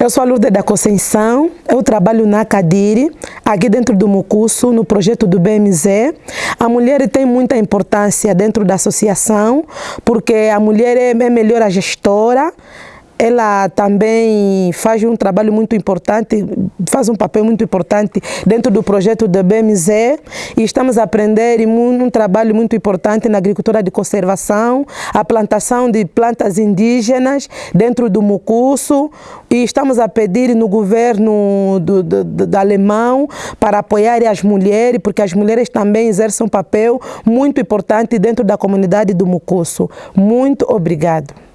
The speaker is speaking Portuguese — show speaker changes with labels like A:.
A: Eu sou a Lourdes da Conceição, eu trabalho na Cadire, aqui dentro do Mucusso, no projeto do BMZ. A mulher tem muita importância dentro da associação, porque a mulher é, é melhor a gestora, ela também faz um trabalho muito importante, faz um papel muito importante dentro do projeto da BMZ e estamos a aprender um trabalho muito importante na agricultura de conservação, a plantação de plantas indígenas dentro do Mucusso e estamos a pedir no governo do, do, do alemão para apoiar as mulheres, porque as mulheres também exercem um papel muito importante dentro da comunidade do Mucusso. Muito obrigado.